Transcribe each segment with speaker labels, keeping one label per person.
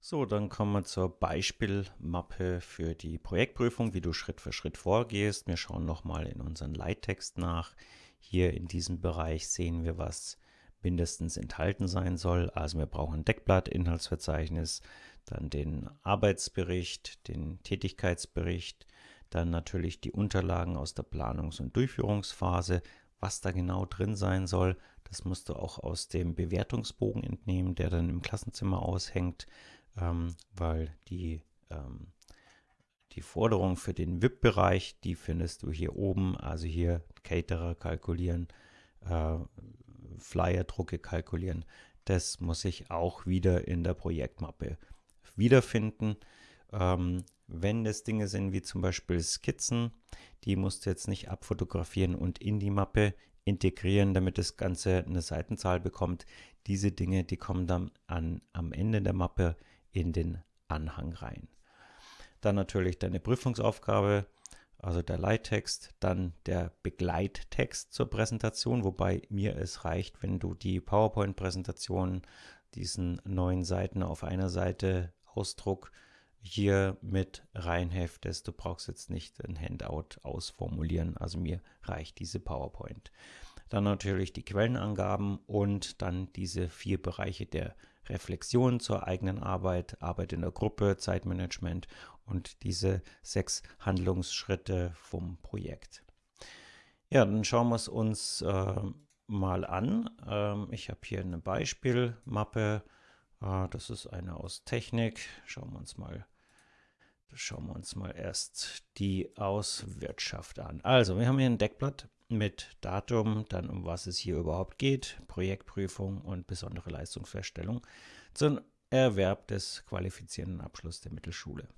Speaker 1: So, dann kommen wir zur Beispielmappe für die Projektprüfung, wie du Schritt für Schritt vorgehst. Wir schauen nochmal in unseren Leittext nach. Hier in diesem Bereich sehen wir, was mindestens enthalten sein soll. Also wir brauchen ein Deckblatt, Inhaltsverzeichnis, dann den Arbeitsbericht, den Tätigkeitsbericht, dann natürlich die Unterlagen aus der Planungs- und Durchführungsphase. Was da genau drin sein soll, das musst du auch aus dem Bewertungsbogen entnehmen, der dann im Klassenzimmer aushängt ähm, weil die, ähm, die Forderung für den VIP-Bereich, die findest du hier oben, also hier Caterer kalkulieren, äh, Flyer-Drucke kalkulieren. Das muss ich auch wieder in der Projektmappe wiederfinden. Ähm, wenn das Dinge sind wie zum Beispiel Skizzen, die musst du jetzt nicht abfotografieren und in die Mappe integrieren, damit das Ganze eine Seitenzahl bekommt. Diese Dinge, die kommen dann an, am Ende der Mappe in den Anhang rein. Dann natürlich deine Prüfungsaufgabe, also der Leittext, dann der Begleittext zur Präsentation, wobei mir es reicht, wenn du die PowerPoint-Präsentation, diesen neun Seiten auf einer Seite Ausdruck hier mit reinheftest. Du brauchst jetzt nicht ein Handout ausformulieren, also mir reicht diese PowerPoint. Dann natürlich die Quellenangaben und dann diese vier Bereiche der Reflexion zur eigenen Arbeit, Arbeit in der Gruppe, Zeitmanagement und diese sechs Handlungsschritte vom Projekt. Ja, dann schauen wir es uns äh, mal an. Ähm, ich habe hier eine Beispielmappe. Äh, das ist eine aus Technik. Schauen wir uns mal Schauen wir uns mal erst die aus Wirtschaft an. Also, wir haben hier ein Deckblatt mit Datum, dann um was es hier überhaupt geht, Projektprüfung und besondere Leistungsfeststellung zum Erwerb des qualifizierenden Abschlusses der Mittelschule.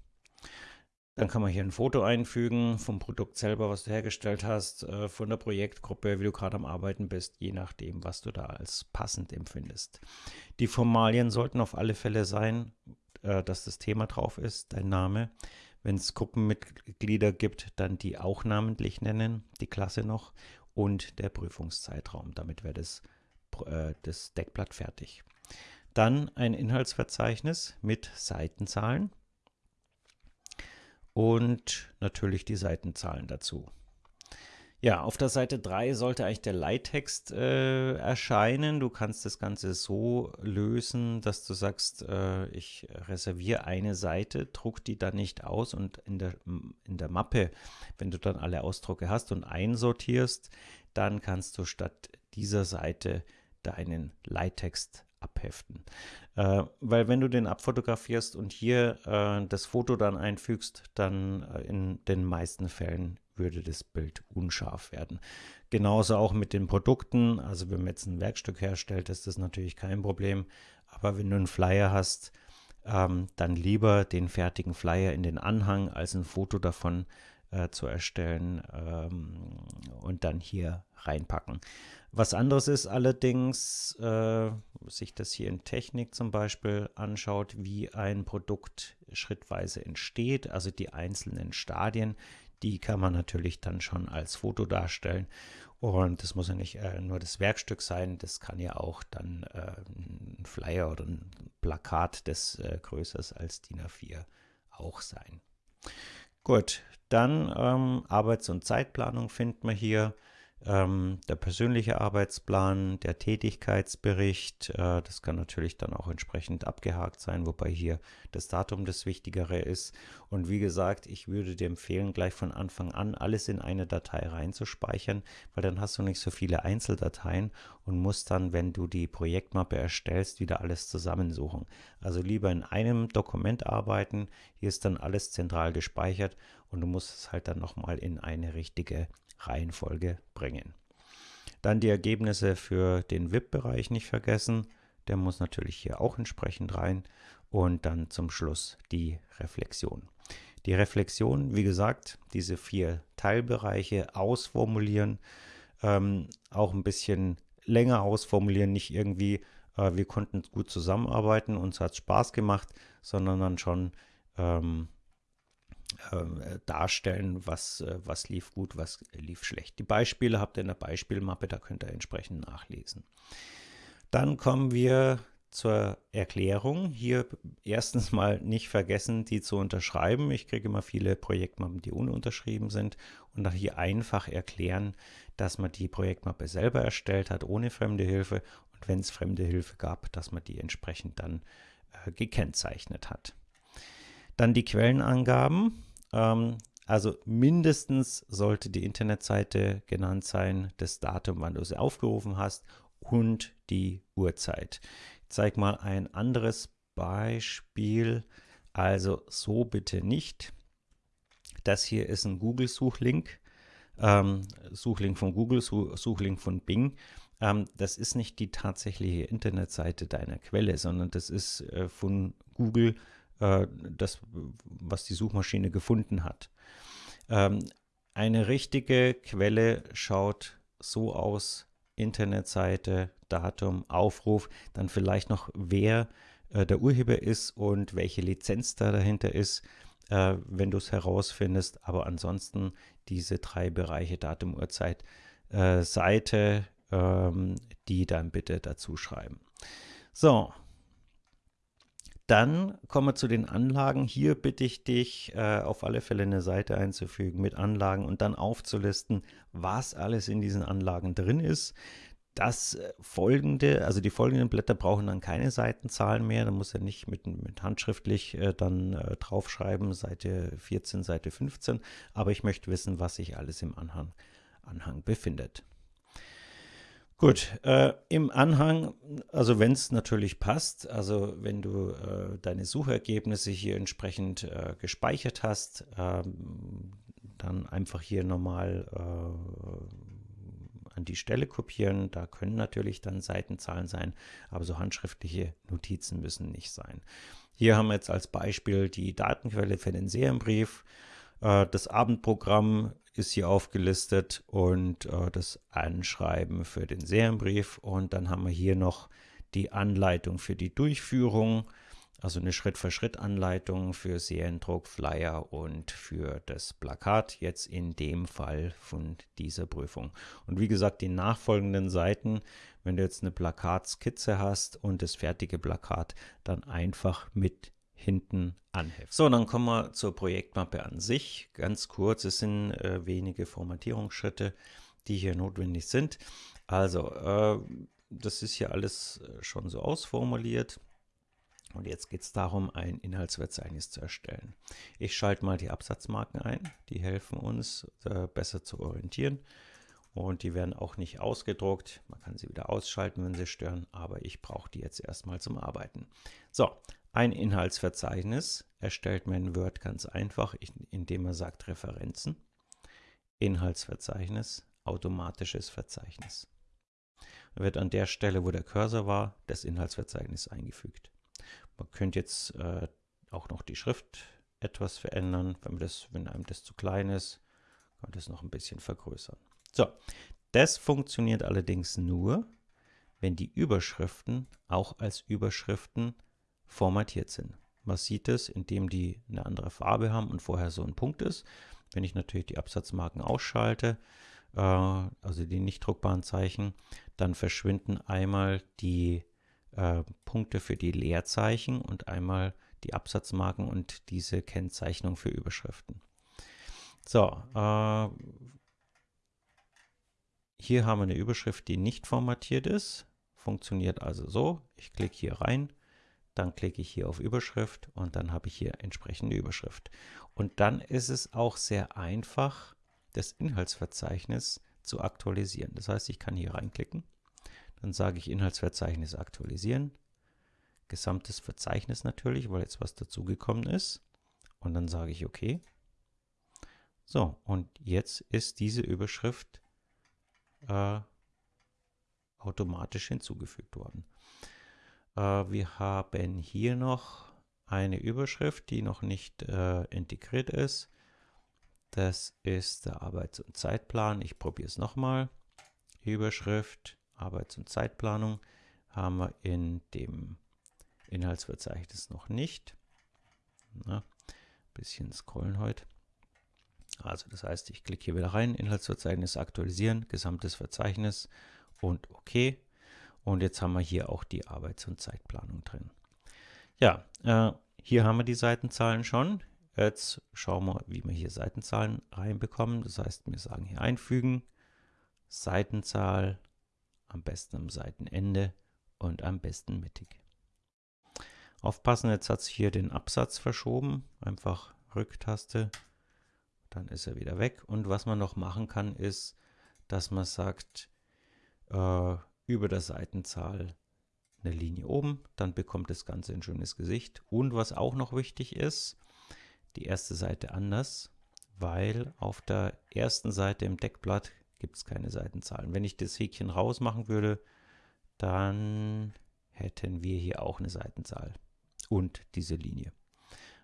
Speaker 1: Dann kann man hier ein Foto einfügen vom Produkt selber, was du hergestellt hast, äh, von der Projektgruppe, wie du gerade am Arbeiten bist, je nachdem, was du da als passend empfindest. Die Formalien sollten auf alle Fälle sein, äh, dass das Thema drauf ist, dein Name, wenn es Gruppenmitglieder gibt, dann die auch namentlich nennen, die Klasse noch und der Prüfungszeitraum. Damit wäre das, äh, das Deckblatt fertig. Dann ein Inhaltsverzeichnis mit Seitenzahlen und natürlich die Seitenzahlen dazu. Ja, auf der Seite 3 sollte eigentlich der Leittext äh, erscheinen. Du kannst das Ganze so lösen, dass du sagst, äh, ich reserviere eine Seite, druck die dann nicht aus und in der, in der Mappe, wenn du dann alle Ausdrucke hast und einsortierst, dann kannst du statt dieser Seite deinen Leittext abheften. Äh, weil wenn du den abfotografierst und hier äh, das Foto dann einfügst, dann äh, in den meisten Fällen würde das Bild unscharf werden. Genauso auch mit den Produkten. Also wenn man jetzt ein Werkstück herstellt, ist das natürlich kein Problem. Aber wenn du einen Flyer hast, ähm, dann lieber den fertigen Flyer in den Anhang als ein Foto davon äh, zu erstellen ähm, und dann hier reinpacken. Was anderes ist allerdings, äh, sich das hier in Technik zum Beispiel anschaut, wie ein Produkt schrittweise entsteht, also die einzelnen Stadien, die kann man natürlich dann schon als Foto darstellen. Und das muss ja nicht äh, nur das Werkstück sein, das kann ja auch dann äh, ein Flyer oder ein Plakat, das äh, größer ist als DIN A4 auch sein. Gut, dann ähm, Arbeits- und Zeitplanung finden wir hier ähm, der persönliche Arbeitsplan, der Tätigkeitsbericht, äh, das kann natürlich dann auch entsprechend abgehakt sein, wobei hier das Datum das Wichtigere ist. Und wie gesagt, ich würde dir empfehlen, gleich von Anfang an alles in eine Datei reinzuspeichern, weil dann hast du nicht so viele Einzeldateien und musst dann, wenn du die Projektmappe erstellst, wieder alles zusammensuchen. Also lieber in einem Dokument arbeiten, hier ist dann alles zentral gespeichert und du musst es halt dann nochmal in eine richtige Reihenfolge bringen. Dann die Ergebnisse für den VIP-Bereich nicht vergessen. Der muss natürlich hier auch entsprechend rein. Und dann zum Schluss die Reflexion. Die Reflexion, wie gesagt, diese vier Teilbereiche ausformulieren, ähm, auch ein bisschen länger ausformulieren, nicht irgendwie, äh, wir konnten gut zusammenarbeiten, uns hat Spaß gemacht, sondern dann schon ähm, äh, darstellen, was, äh, was lief gut, was lief schlecht. Die Beispiele habt ihr in der Beispielmappe, da könnt ihr entsprechend nachlesen. Dann kommen wir zur Erklärung. Hier erstens mal nicht vergessen, die zu unterschreiben. Ich kriege immer viele Projektmappen, die ununterschrieben sind und auch hier einfach erklären, dass man die Projektmappe selber erstellt hat, ohne fremde Hilfe und wenn es fremde Hilfe gab, dass man die entsprechend dann äh, gekennzeichnet hat. Dann die Quellenangaben. Ähm, also mindestens sollte die Internetseite genannt sein, das Datum, wann du sie aufgerufen hast und die Uhrzeit. Ich zeige mal ein anderes Beispiel. Also so bitte nicht. Das hier ist ein Google-Suchlink. Ähm, Suchlink von Google, Suchlink von Bing. Ähm, das ist nicht die tatsächliche Internetseite deiner Quelle, sondern das ist äh, von Google äh, das, was die Suchmaschine gefunden hat. Ähm, eine richtige Quelle schaut so aus, Internetseite, Datum, Aufruf, dann vielleicht noch wer äh, der Urheber ist und welche Lizenz da dahinter ist, äh, wenn du es herausfindest. Aber ansonsten diese drei Bereiche Datum, Uhrzeit, äh, Seite, ähm, die dann bitte dazu schreiben. So, dann kommen wir zu den Anlagen. Hier bitte ich dich, äh, auf alle Fälle eine Seite einzufügen mit Anlagen und dann aufzulisten, was alles in diesen Anlagen drin ist. Das äh, folgende, also die folgenden Blätter brauchen dann keine Seitenzahlen mehr. Da muss er nicht mit, mit handschriftlich äh, dann draufschreiben, Seite 14, Seite 15. Aber ich möchte wissen, was sich alles im Anhang, Anhang befindet. Gut, äh, im Anhang, also wenn es natürlich passt, also wenn du äh, deine Suchergebnisse hier entsprechend äh, gespeichert hast, ähm, dann einfach hier nochmal äh, an die Stelle kopieren. Da können natürlich dann Seitenzahlen sein, aber so handschriftliche Notizen müssen nicht sein. Hier haben wir jetzt als Beispiel die Datenquelle für den Serienbrief. Äh, das Abendprogramm ist hier aufgelistet und äh, das Anschreiben für den Serienbrief. Und dann haben wir hier noch die Anleitung für die Durchführung, also eine Schritt-für-Schritt-Anleitung für Seriendruck, Flyer und für das Plakat, jetzt in dem Fall von dieser Prüfung. Und wie gesagt, die nachfolgenden Seiten, wenn du jetzt eine Plakatskizze hast und das fertige Plakat, dann einfach mit hinten anheften. So, dann kommen wir zur Projektmappe an sich. Ganz kurz, es sind äh, wenige Formatierungsschritte, die hier notwendig sind. Also, äh, das ist hier alles äh, schon so ausformuliert. Und jetzt geht es darum, ein Inhaltsverzeichnis zu erstellen. Ich schalte mal die Absatzmarken ein. Die helfen uns, äh, besser zu orientieren. Und die werden auch nicht ausgedruckt. Man kann sie wieder ausschalten, wenn sie stören, aber ich brauche die jetzt erstmal zum Arbeiten. So, ein Inhaltsverzeichnis erstellt man in Word ganz einfach, indem er sagt Referenzen, Inhaltsverzeichnis, automatisches Verzeichnis. Da wird an der Stelle, wo der Cursor war, das Inhaltsverzeichnis eingefügt. Man könnte jetzt äh, auch noch die Schrift etwas verändern. Wenn, das, wenn einem das zu klein ist, kann man das noch ein bisschen vergrößern. So, das funktioniert allerdings nur, wenn die Überschriften auch als Überschriften formatiert sind. Man sieht es, indem die eine andere Farbe haben und vorher so ein Punkt ist. Wenn ich natürlich die Absatzmarken ausschalte, äh, also die nicht druckbaren Zeichen, dann verschwinden einmal die äh, Punkte für die Leerzeichen und einmal die Absatzmarken und diese Kennzeichnung für Überschriften. So, äh, hier haben wir eine Überschrift, die nicht formatiert ist. Funktioniert also so. Ich klicke hier rein dann klicke ich hier auf Überschrift und dann habe ich hier entsprechende Überschrift. Und dann ist es auch sehr einfach, das Inhaltsverzeichnis zu aktualisieren. Das heißt, ich kann hier reinklicken, dann sage ich Inhaltsverzeichnis aktualisieren, gesamtes Verzeichnis natürlich, weil jetzt was dazugekommen ist. Und dann sage ich OK. So, und jetzt ist diese Überschrift äh, automatisch hinzugefügt worden. Äh, wir haben hier noch eine Überschrift, die noch nicht äh, integriert ist. Das ist der Arbeits- und Zeitplan. Ich probiere es nochmal. Überschrift, Arbeits- und Zeitplanung haben wir in dem Inhaltsverzeichnis noch nicht. Na, bisschen scrollen heute. Also das heißt, ich klicke hier wieder rein, Inhaltsverzeichnis aktualisieren, gesamtes Verzeichnis und OK. Und jetzt haben wir hier auch die Arbeits- und Zeitplanung drin. Ja, äh, hier haben wir die Seitenzahlen schon. Jetzt schauen wir, wie wir hier Seitenzahlen reinbekommen. Das heißt, wir sagen hier einfügen, Seitenzahl, am besten am Seitenende und am besten mittig. Aufpassen, jetzt hat sich hier den Absatz verschoben. Einfach Rücktaste, dann ist er wieder weg. Und was man noch machen kann, ist, dass man sagt, äh, über der Seitenzahl eine Linie oben, dann bekommt das Ganze ein schönes Gesicht. Und was auch noch wichtig ist, die erste Seite anders, weil auf der ersten Seite im Deckblatt gibt es keine Seitenzahlen. Wenn ich das Häkchen rausmachen würde, dann hätten wir hier auch eine Seitenzahl und diese Linie.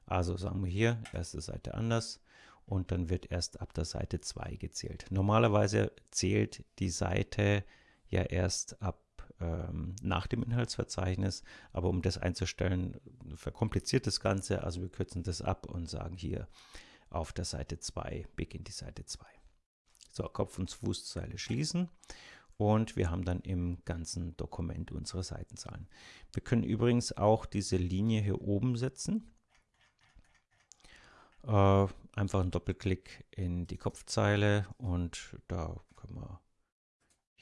Speaker 1: Also sagen wir hier, erste Seite anders und dann wird erst ab der Seite 2 gezählt. Normalerweise zählt die Seite ja erst ab ähm, nach dem Inhaltsverzeichnis, aber um das einzustellen, verkompliziert das Ganze. Also wir kürzen das ab und sagen hier auf der Seite 2 beginnt die Seite 2. So, Kopf- und Fußzeile schließen und wir haben dann im ganzen Dokument unsere Seitenzahlen. Wir können übrigens auch diese Linie hier oben setzen. Äh, einfach einen Doppelklick in die Kopfzeile und da können wir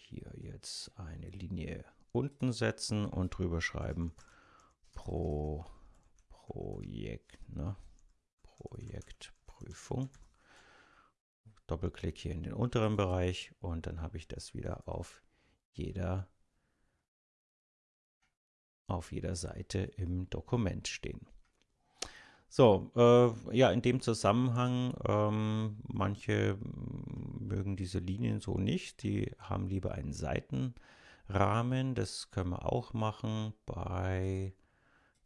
Speaker 1: hier jetzt eine Linie unten setzen und drüber schreiben pro Projekt, ne? Projektprüfung. Doppelklick hier in den unteren Bereich und dann habe ich das wieder auf jeder auf jeder Seite im Dokument stehen. So, äh, ja, in dem Zusammenhang, ähm, manche mögen diese Linien so nicht, die haben lieber einen Seitenrahmen, das können wir auch machen. Bei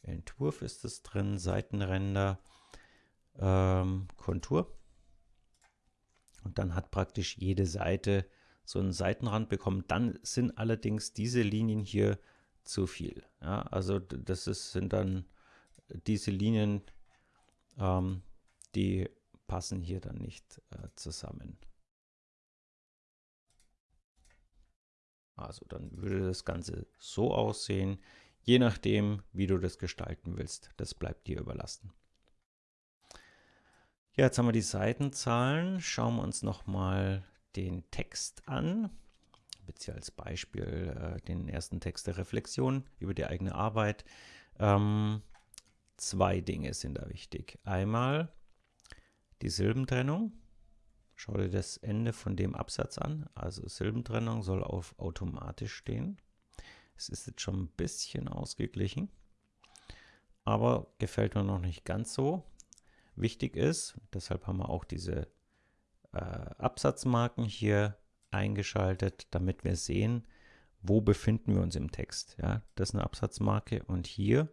Speaker 1: Entwurf ist es drin, Seitenränder, ähm, Kontur. Und dann hat praktisch jede Seite so einen Seitenrand bekommen. Dann sind allerdings diese Linien hier zu viel. Ja, also das ist, sind dann diese Linien, ähm, die passen hier dann nicht äh, zusammen. Also dann würde das Ganze so aussehen, je nachdem, wie du das gestalten willst. Das bleibt dir überlassen. Ja, jetzt haben wir die Seitenzahlen. Schauen wir uns nochmal den Text an, beziehungsweise als Beispiel äh, den ersten Text der Reflexion über die eigene Arbeit. Ähm, Zwei Dinge sind da wichtig. Einmal die Silbentrennung. Schau dir das Ende von dem Absatz an. Also Silbentrennung soll auf automatisch stehen. Es ist jetzt schon ein bisschen ausgeglichen, aber gefällt mir noch nicht ganz so. Wichtig ist, deshalb haben wir auch diese äh, Absatzmarken hier eingeschaltet, damit wir sehen, wo befinden wir uns im Text. Ja, das ist eine Absatzmarke und hier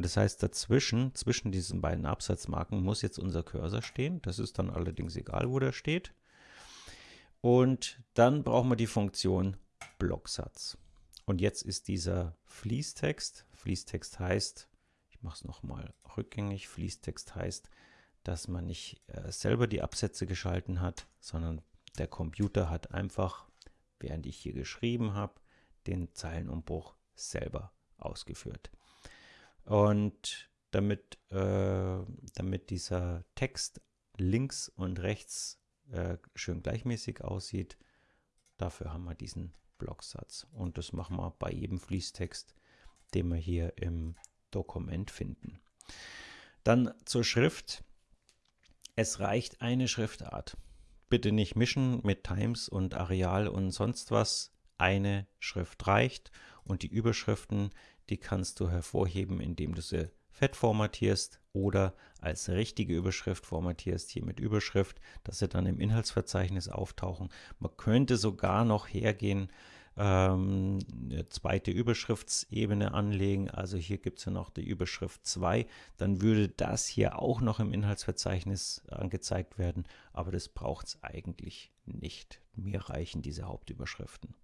Speaker 1: und das heißt, dazwischen, zwischen diesen beiden Absatzmarken muss jetzt unser Cursor stehen. Das ist dann allerdings egal, wo der steht. Und dann brauchen wir die Funktion Blocksatz. Und jetzt ist dieser Fließtext. Fließtext heißt, ich mache es nochmal rückgängig, Fließtext heißt, dass man nicht äh, selber die Absätze geschalten hat, sondern der Computer hat einfach, während ich hier geschrieben habe, den Zeilenumbruch selber ausgeführt. Und damit, äh, damit dieser Text links und rechts äh, schön gleichmäßig aussieht, dafür haben wir diesen Blocksatz. Und das machen wir bei jedem Fließtext, den wir hier im Dokument finden. Dann zur Schrift. Es reicht eine Schriftart. Bitte nicht mischen mit Times und Areal und sonst was. Eine Schrift reicht und die Überschriften, die kannst du hervorheben, indem du sie fett formatierst oder als richtige Überschrift formatierst, hier mit Überschrift, dass sie dann im Inhaltsverzeichnis auftauchen. Man könnte sogar noch hergehen, ähm, eine zweite Überschriftsebene anlegen. Also hier gibt es ja noch die Überschrift 2. Dann würde das hier auch noch im Inhaltsverzeichnis angezeigt werden, aber das braucht es eigentlich nicht. Mir reichen diese Hauptüberschriften.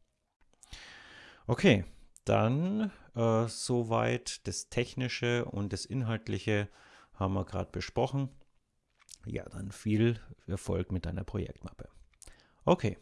Speaker 1: Okay, dann äh, soweit das Technische und das Inhaltliche haben wir gerade besprochen. Ja, dann viel Erfolg mit deiner Projektmappe. Okay,